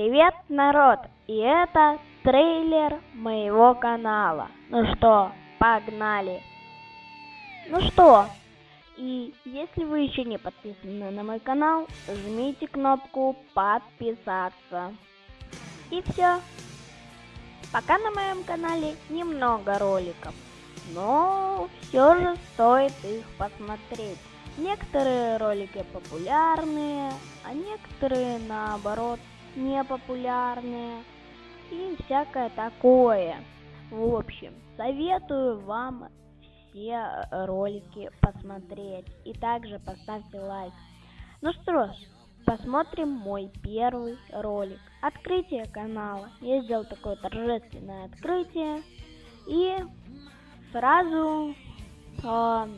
Привет, народ! И это трейлер моего канала. Ну что, погнали! Ну что, и если вы еще не подписаны на мой канал, жмите кнопку подписаться. И все. Пока на моем канале немного роликов, но все же стоит их посмотреть. Некоторые ролики популярные, а некоторые наоборот непопулярные и всякое такое. В общем, советую вам все ролики посмотреть и также поставьте лайк. Ну что ж, посмотрим мой первый ролик. Открытие канала. Я сделал такое торжественное открытие и сразу э,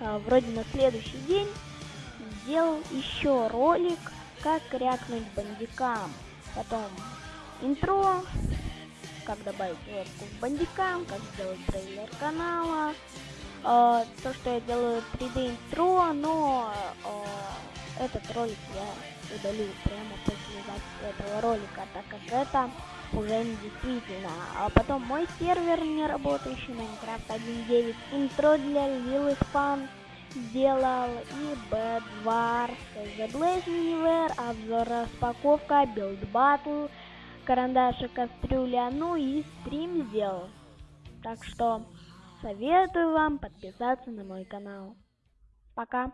э, вроде на следующий день сделал еще ролик как крякнуть бандикам. Потом интро, как добавить ветку в бандикам, как сделать трейлер канала. Э, то, что я делаю 3D интро, но э, этот ролик я удалю прямо после записи этого ролика, так как это уже не действительно. А потом мой сервер не работающий, Minecraft 1.9, интро для Lil Fun сделал и Bedwars, The Universe, обзор распаковка, Build Battle, карандаши кастрюля, ну и стрим сделал. Так что советую вам подписаться на мой канал. Пока.